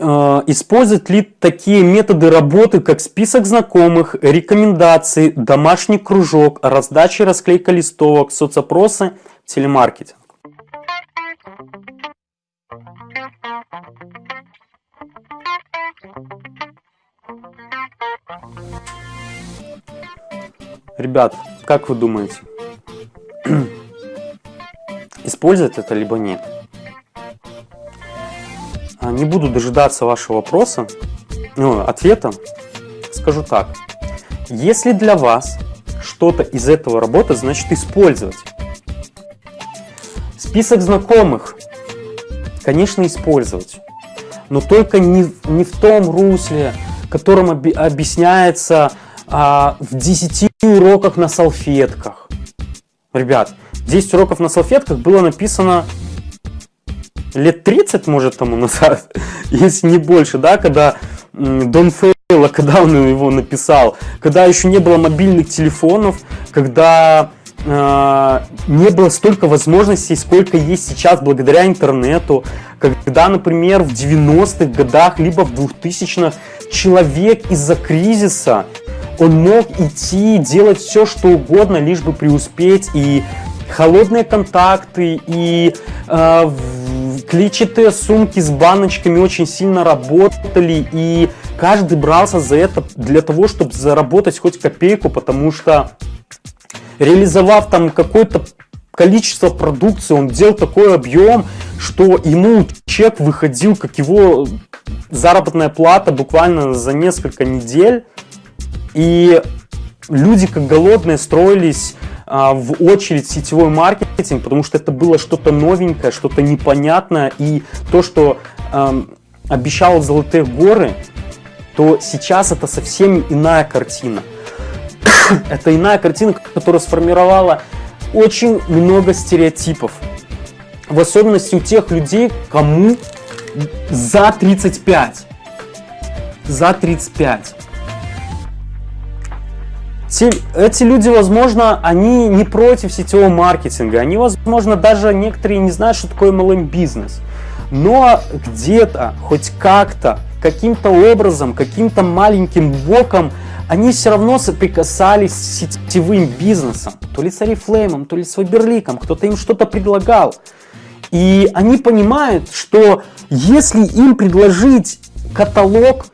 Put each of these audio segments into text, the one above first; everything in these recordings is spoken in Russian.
э, используют ли такие методы работы, как список знакомых, рекомендации, домашний кружок, раздача и расклейка листовок, соцопросы, телемаркетинг. Ребят, как вы думаете, использовать это либо нет? А, не буду дожидаться вашего вопроса, ну, ответа. Скажу так. Если для вас что-то из этого работает, значит использовать. Список знакомых, конечно, использовать. Но только не, не в том русле, которым оби объясняется а, в 10 уроках на салфетках. Ребят, 10 уроков на салфетках было написано лет 30, может, тому назад, если не больше, да, когда Дон Фейла, когда он его написал, когда еще не было мобильных телефонов, когда э, не было столько возможностей, сколько есть сейчас благодаря интернету, когда, например, в 90-х годах, либо в 2000-х человек из-за кризиса, он мог идти, делать все, что угодно, лишь бы преуспеть, и холодные контакты, и э, клетчатые сумки с баночками очень сильно работали, и каждый брался за это для того, чтобы заработать хоть копейку, потому что реализовав там какое-то количество продукции, он делал такой объем, что ему чек выходил, как его заработная плата буквально за несколько недель. И люди как голодные строились в очередь сетевой маркетинг, потому что это было что-то новенькое, что-то непонятное. И то, что э, обещал Золотые горы, то сейчас это совсем иная картина. это иная картина, которая сформировала очень много стереотипов. В особенности у тех людей, кому за 35. За 35. Те, эти люди, возможно, они не против сетевого маркетинга, они, возможно, даже некоторые не знают, что такое MLM-бизнес. Но где-то, хоть как-то, каким-то образом, каким-то маленьким боком, они все равно соприкасались с сетевым бизнесом. То ли с Арифлеймом, то ли с Фаберликом, кто-то им что-то предлагал. И они понимают, что если им предложить каталог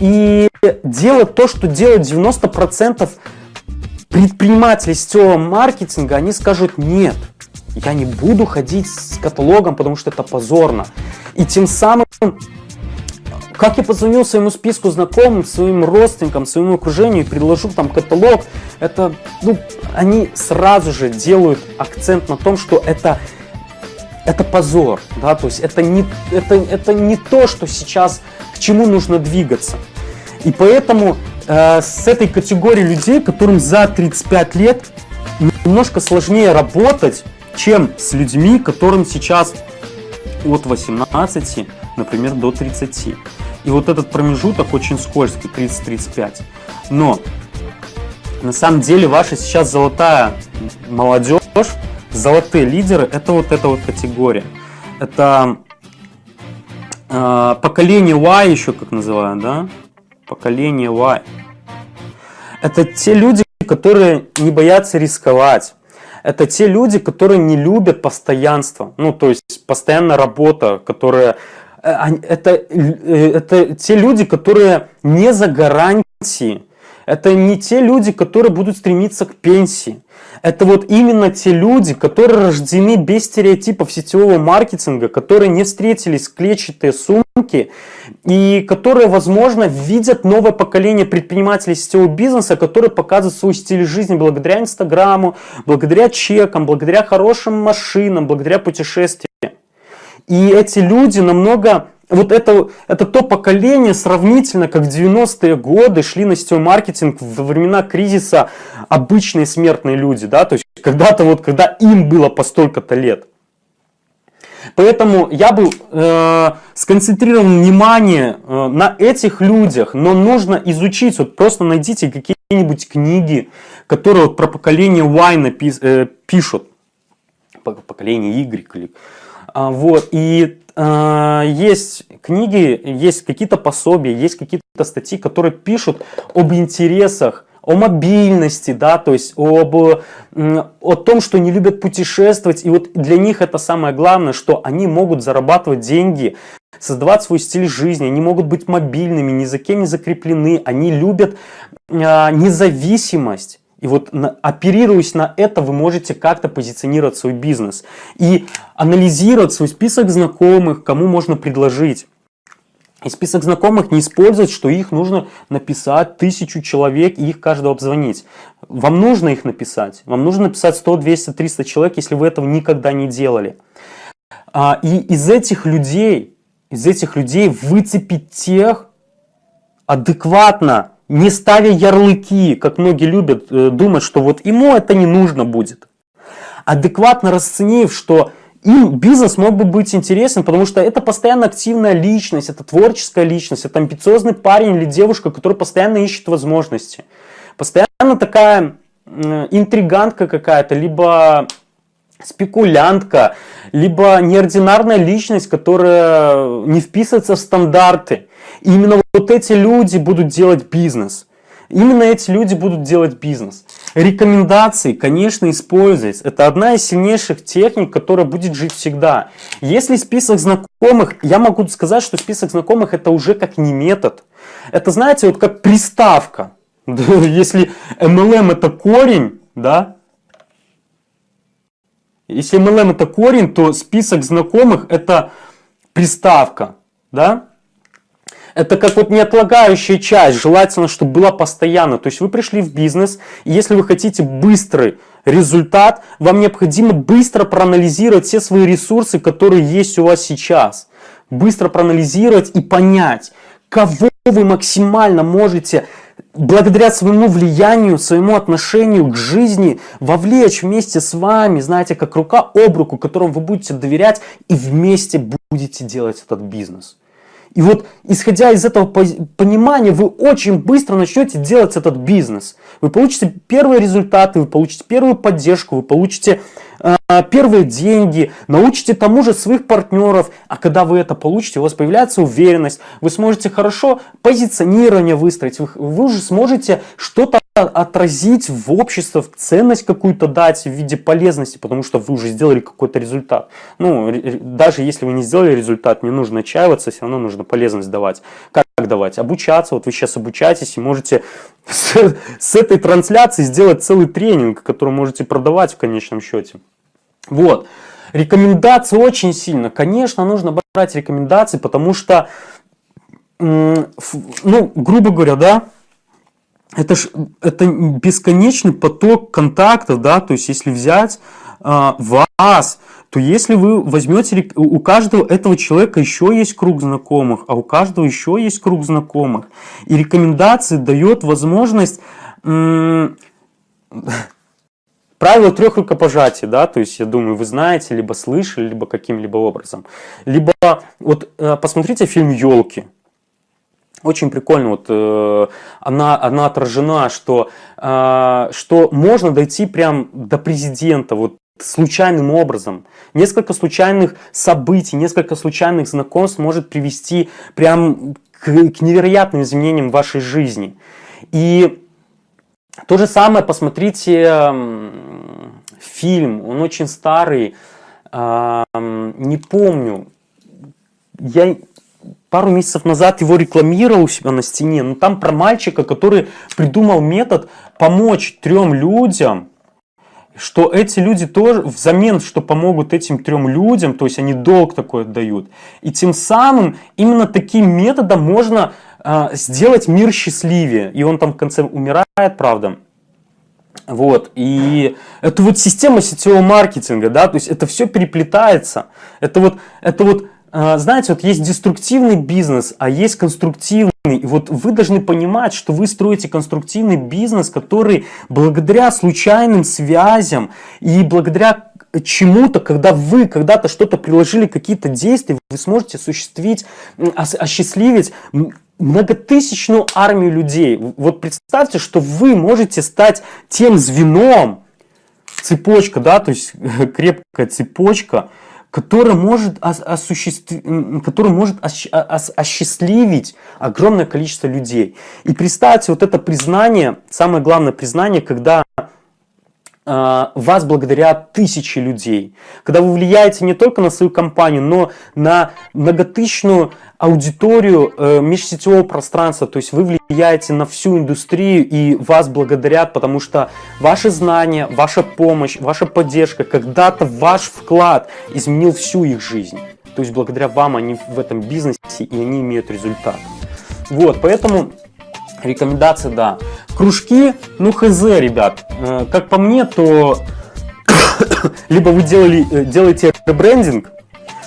и делать то, что делают 90% предприниматели сетевого маркетинга, они скажут нет, я не буду ходить с каталогом, потому что это позорно. И тем самым, как я позвонил своему списку знакомым, своим родственникам, своему окружению и предложу там каталог, это, ну, они сразу же делают акцент на том, что это это позор, да, то есть это не, это, это не то, что сейчас, к чему нужно двигаться. И поэтому э, с этой категорией людей, которым за 35 лет немножко сложнее работать, чем с людьми, которым сейчас от 18, например, до 30. И вот этот промежуток очень скользкий, 30-35. Но на самом деле ваша сейчас золотая молодежь, золотые лидеры, это вот эта вот категория. Это э, поколение Y еще как называют, да? Поколение Y. Это те люди, которые не боятся рисковать. Это те люди, которые не любят постоянство. Ну, то есть, постоянная работа, которая... Э, это, э, это те люди, которые не за гарантии. Это не те люди, которые будут стремиться к пенсии. Это вот именно те люди, которые рождены без стереотипов сетевого маркетинга, которые не встретились клетчатые сумки и которые, возможно, видят новое поколение предпринимателей сетевого бизнеса, которые показывают свой стиль жизни благодаря Инстаграму, благодаря чекам, благодаря хорошим машинам, благодаря путешествиям. И эти люди намного вот это, это то поколение сравнительно, как в 90-е годы шли на сетевой маркетинг во времена кризиса обычные смертные люди, да, то есть когда-то вот, когда им было по столько-то лет. Поэтому я бы э, сконцентрировал внимание э, на этих людях, но нужно изучить, вот просто найдите какие-нибудь книги, которые вот про поколение Y напис, э, пишут, поколение Y, или, а, вот, и есть книги, есть какие-то пособия, есть какие-то статьи, которые пишут об интересах о мобильности, да, то есть об, о том, что они любят путешествовать. И вот для них это самое главное, что они могут зарабатывать деньги, создавать свой стиль жизни, они могут быть мобильными, ни за кем не закреплены, они любят а, независимость. И вот оперируясь на это, вы можете как-то позиционировать свой бизнес и анализировать свой список знакомых, кому можно предложить. И список знакомых не использовать, что их нужно написать тысячу человек и их каждого обзвонить. Вам нужно их написать. Вам нужно написать 100, 200, 300 человек, если вы этого никогда не делали. А, и из этих людей, из этих людей выцепить тех адекватно, не ставя ярлыки, как многие любят э, думать, что вот ему это не нужно будет. Адекватно расценив, что им бизнес мог бы быть интересен, потому что это постоянно активная личность, это творческая личность, это амбициозный парень или девушка, который постоянно ищет возможности. Постоянно такая интригантка какая-то, либо спекулянтка, либо неординарная личность, которая не вписывается в стандарты. И именно вот эти люди будут делать бизнес. Именно эти люди будут делать бизнес. Рекомендации, конечно, использовать. Это одна из сильнейших техник, которая будет жить всегда. Если список знакомых, я могу сказать, что список знакомых это уже как не метод. Это, знаете, вот как приставка. Если MLM это корень, да, если MLM это корень, то список знакомых это приставка, да. Это как вот неотлагающая часть, желательно, чтобы была постоянно. То есть вы пришли в бизнес, и если вы хотите быстрый результат, вам необходимо быстро проанализировать все свои ресурсы, которые есть у вас сейчас. Быстро проанализировать и понять, кого вы максимально можете благодаря своему влиянию, своему отношению к жизни вовлечь вместе с вами, знаете, как рука об руку, которому вы будете доверять и вместе будете делать этот бизнес. И вот, исходя из этого понимания, вы очень быстро начнете делать этот бизнес. Вы получите первые результаты, вы получите первую поддержку, вы получите э, первые деньги, научите тому же своих партнеров. А когда вы это получите, у вас появляется уверенность, вы сможете хорошо позиционирование выстроить, вы, вы уже сможете что-то отразить в общество, в ценность какую-то дать в виде полезности, потому что вы уже сделали какой-то результат. Ну, даже если вы не сделали результат, не нужно отчаиваться, все равно нужно полезность давать. Как давать? Обучаться. Вот вы сейчас обучаетесь и можете с, с этой трансляции сделать целый тренинг, который можете продавать в конечном счете. Вот. Рекомендации очень сильно. Конечно, нужно брать рекомендации, потому что, ну, грубо говоря, да, это ж это бесконечный поток контактов, да, то есть если взять э, вас, то если вы возьмете, у каждого этого человека еще есть круг знакомых, а у каждого еще есть круг знакомых. И рекомендации дает возможность правило трех рукопожатий, да, то есть я думаю, вы знаете, либо слышали, либо каким-либо образом. Либо вот э, посмотрите фильм «Елки», очень прикольно, вот э, она, она отражена, что, э, что можно дойти прям до президента, вот случайным образом. Несколько случайных событий, несколько случайных знакомств может привести прям к, к невероятным изменениям в вашей жизни. И то же самое, посмотрите э, фильм, он очень старый, э, не помню, я пару месяцев назад его рекламировал у себя на стене, но там про мальчика, который придумал метод помочь трем людям, что эти люди тоже взамен, что помогут этим трем людям, то есть они долг такой отдают. И тем самым именно таким методом можно э, сделать мир счастливее. И он там в конце умирает, правда. Вот, и это вот система сетевого маркетинга, да, то есть это все переплетается. Это вот, это вот знаете, вот есть деструктивный бизнес, а есть конструктивный. И вот вы должны понимать, что вы строите конструктивный бизнес, который благодаря случайным связям и благодаря чему-то, когда вы когда-то что-то приложили, какие-то действия, вы сможете осуществить, осчастливить многотысячную армию людей. Вот представьте, что вы можете стать тем звеном, цепочка, да, то есть крепкая цепочка, который может, осуществ... который может осчастливить огромное количество людей. И представьте, вот это признание, самое главное признание, когда вас благодарят тысячи людей. Когда вы влияете не только на свою компанию, но на многотысячную аудиторию э, межсетевого пространства. То есть вы влияете на всю индустрию и вас благодарят, потому что ваши знания, ваша помощь, ваша поддержка, когда-то ваш вклад изменил всю их жизнь. То есть благодаря вам они в этом бизнесе и они имеют результат. Вот, поэтому Рекомендации, да. Кружки, ну хз, ребят. Э, как по мне, то либо вы делали, э, делаете ребрендинг,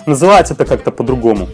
называть это как-то по-другому.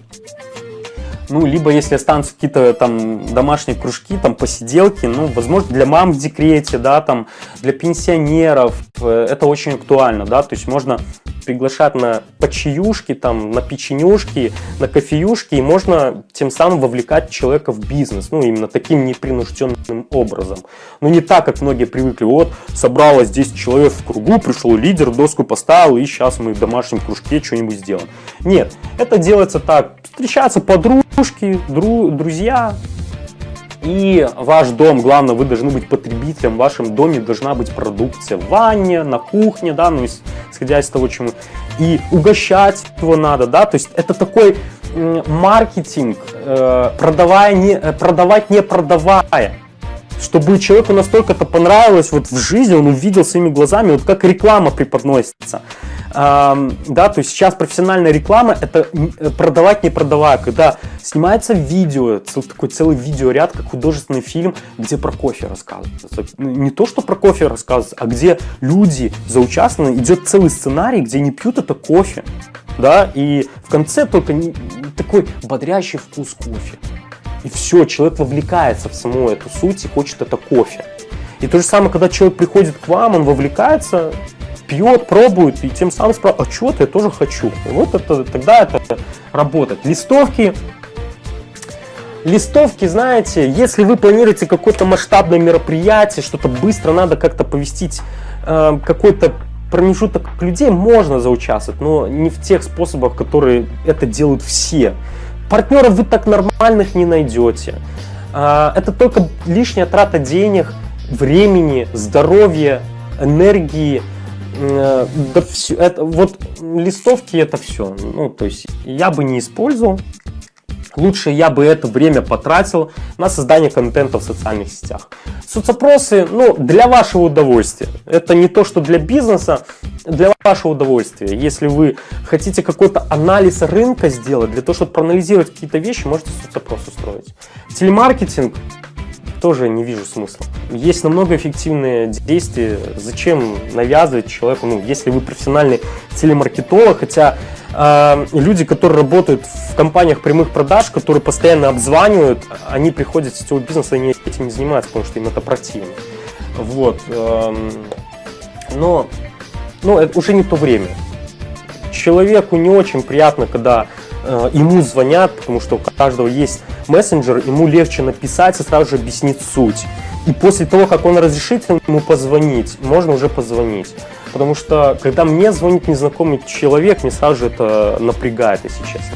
Ну, либо если останутся какие-то там домашние кружки, там посиделки, ну, возможно, для мам в декрете, да, там, для пенсионеров, э, это очень актуально, да, то есть можно приглашать на почаюшки, там, на печенюшки, на кофеюшки, и можно тем самым вовлекать человека в бизнес, ну, именно таким непринужденным образом. Ну, не так, как многие привыкли, вот, собралось 10 человек в кругу, пришел лидер, доску поставил, и сейчас мы в домашнем кружке что-нибудь сделаем. Нет, это делается так, встречаются подружки, дру, друзья, и ваш дом, главное, вы должны быть потребителем, в вашем доме должна быть продукция в ванне, на кухне, да, ну, исходя из того, чему. И угощать его надо, да, то есть это такой маркетинг, э, продавая не, э, продавать не продавая. Чтобы человеку настолько это понравилось вот в жизни, он увидел своими глазами, вот как реклама преподносится да, то есть сейчас профессиональная реклама это э, продавать не продавая, когда снимается видео, такой целый видеоряд, как художественный фильм, где про кофе рассказывается. Ну, не то, что про кофе рассказывается, а где люди заучаствованы, идет целый сценарий, где не пьют это кофе, да, и в конце только такой бодрящий вкус кофе. И все, человек вовлекается в саму эту суть и хочет это кофе. И то же самое, когда человек приходит к вам, он вовлекается, пьет, пробует, и тем самым спрашивает, а чего-то я тоже хочу. И вот это, тогда это работает. Листовки. Листовки, знаете, если вы планируете какое-то масштабное мероприятие, что-то быстро надо как-то повестить, э, какой-то промежуток людей, можно заучаствовать, но не в тех способах, которые это делают все. Партнеров вы так нормальных не найдете. Э, это только лишняя трата денег, времени, здоровья, энергии, да все, это, вот листовки это все. Ну, то есть я бы не использовал. Лучше я бы это время потратил на создание контента в социальных сетях. Соцопросы, ну, для вашего удовольствия. Это не то, что для бизнеса, для вашего удовольствия. Если вы хотите какой-то анализ рынка сделать, для того, чтобы проанализировать какие-то вещи, можете соцопрос устроить. Телемаркетинг тоже не вижу смысла. Есть намного эффективные действия. Зачем навязывать человеку, ну, если вы профессиональный телемаркетолог, хотя э, люди, которые работают в компаниях прямых продаж, которые постоянно обзванивают, они приходят с сетевого бизнеса, они этим не занимаются, потому что им это противно. Вот. Э, но, но это уже не то время. Человеку не очень приятно, когда Э, ему звонят, потому что у каждого есть мессенджер, ему легче написать и сразу же объяснить суть. И после того, как он разрешит ему позвонить, можно уже позвонить. Потому что, когда мне звонит незнакомый человек, мне сразу же это напрягает, если честно.